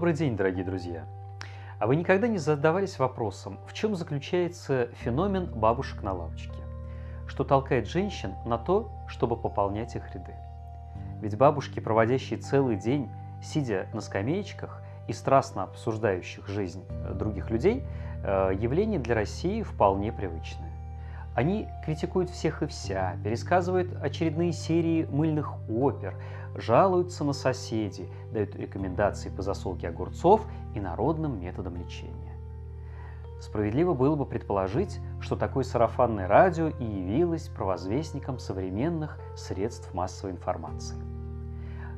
Добрый день, дорогие друзья! А вы никогда не задавались вопросом, в чем заключается феномен бабушек на лавочке? Что толкает женщин на то, чтобы пополнять их ряды? Ведь бабушки, проводящие целый день, сидя на скамеечках и страстно обсуждающих жизнь э, других людей, э, явление для России вполне привычное. Они критикуют всех и вся, пересказывают очередные серии мыльных опер, жалуются на соседей, дают рекомендации по засолке огурцов и народным методам лечения. Справедливо было бы предположить, что такое сарафанное радио и явилось провозвестником современных средств массовой информации.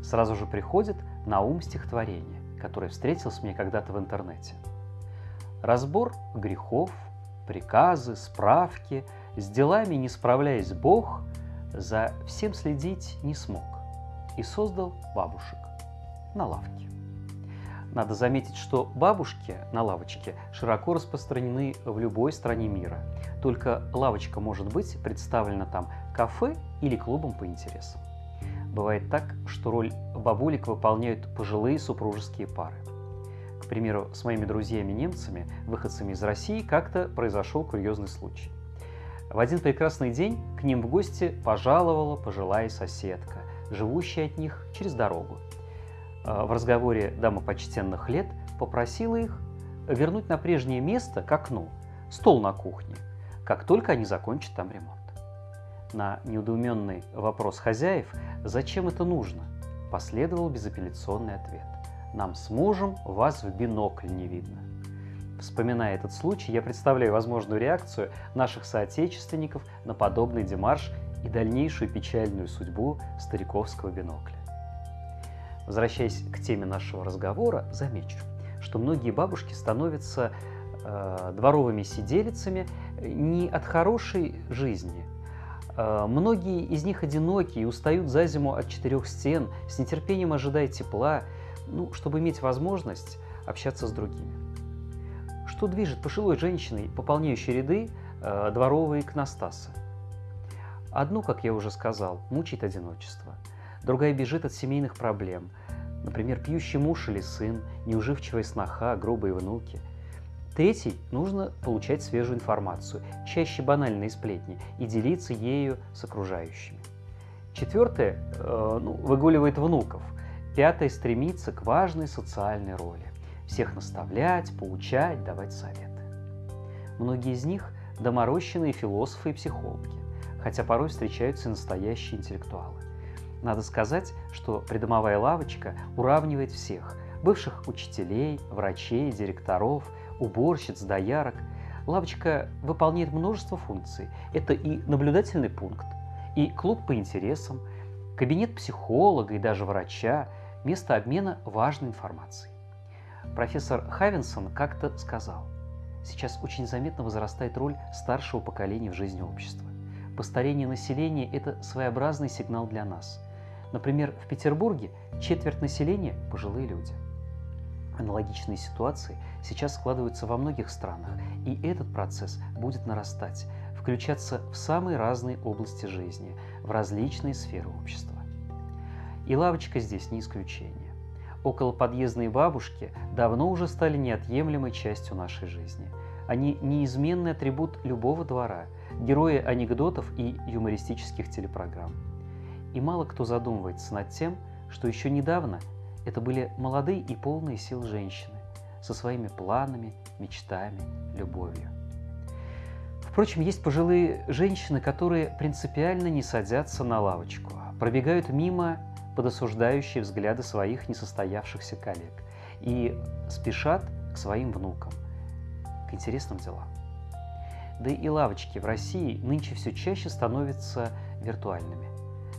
Сразу же приходит на ум стихотворение, которое встретилось мне когда-то в интернете. Разбор грехов, приказы, справки, с делами не справляясь Бог, за всем следить не смог и создал бабушек на лавке. Надо заметить, что бабушки на лавочке широко распространены в любой стране мира. Только лавочка может быть представлена там кафе или клубом по интересам. Бывает так, что роль бабулек выполняют пожилые супружеские пары. К примеру, с моими друзьями-немцами, выходцами из России, как-то произошел курьезный случай. В один прекрасный день к ним в гости пожаловала пожилая соседка, живущая от них через дорогу. А, в разговоре дама почтенных лет попросила их вернуть на прежнее место к окну стол на кухне, как только они закончат там ремонт. На недоуменный вопрос хозяев, зачем это нужно, последовал безапелляционный ответ. Нам с мужем вас в бинокль не видно. Вспоминая этот случай, я представляю возможную реакцию наших соотечественников на подобный демарш и дальнейшую печальную судьбу стариковского бинокля. Возвращаясь к теме нашего разговора, замечу, что многие бабушки становятся э, дворовыми сиделицами не от хорошей жизни. Э, многие из них одиноки и устают за зиму от четырех стен, с нетерпением ожидая тепла, ну, чтобы иметь возможность общаться с другими. Что движет пожилой женщиной, пополняющей ряды э, дворовые икностасы? Одну, как я уже сказал, мучает одиночество. Другая бежит от семейных проблем. Например, пьющий муж или сын, неуживчивая сноха, грубые внуки. Третий – нужно получать свежую информацию, чаще банальные сплетни, и делиться ею с окружающими. Четвертое э, ну, выгуливает внуков. Пятое – стремится к важной социальной роли. Всех наставлять, поучать, давать советы. Многие из них – доморощенные философы и психологи хотя порой встречаются настоящие интеллектуалы. Надо сказать, что придомовая лавочка уравнивает всех – бывших учителей, врачей, директоров, уборщиц, доярок. Лавочка выполняет множество функций. Это и наблюдательный пункт, и клуб по интересам, кабинет психолога и даже врача, место обмена важной информацией. Профессор Хавинсон как-то сказал, сейчас очень заметно возрастает роль старшего поколения в жизни общества. Постарение населения – это своеобразный сигнал для нас. Например, в Петербурге четверть населения – пожилые люди. Аналогичные ситуации сейчас складываются во многих странах, и этот процесс будет нарастать, включаться в самые разные области жизни, в различные сферы общества. И лавочка здесь не исключение. Около подъездные бабушки давно уже стали неотъемлемой частью нашей жизни. Они неизменный атрибут любого двора – герои анекдотов и юмористических телепрограмм. И мало кто задумывается над тем, что еще недавно это были молодые и полные сил женщины со своими планами, мечтами, любовью. Впрочем, есть пожилые женщины, которые принципиально не садятся на лавочку, пробегают мимо под осуждающие взгляды своих несостоявшихся коллег и спешат к своим внукам, к интересным делам. Да и лавочки в России нынче все чаще становятся виртуальными.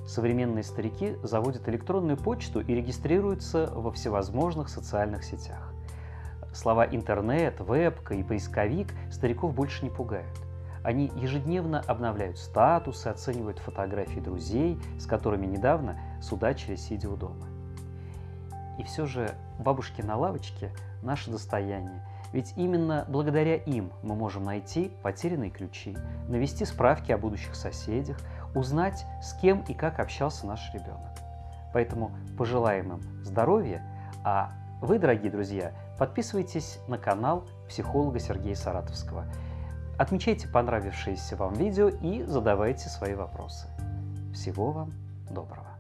Современные старики заводят электронную почту и регистрируются во всевозможных социальных сетях. Слова интернет, вебка и поисковик стариков больше не пугают. Они ежедневно обновляют статусы, оценивают фотографии друзей, с которыми недавно судачили, сидя у дома. И все же бабушки на лавочке – наше достояние – ведь именно благодаря им мы можем найти потерянные ключи, навести справки о будущих соседях, узнать, с кем и как общался наш ребенок. Поэтому пожелаем им здоровья, а Вы, дорогие друзья, подписывайтесь на канал психолога Сергея Саратовского. Отмечайте понравившееся вам видео и задавайте свои вопросы. Всего вам доброго!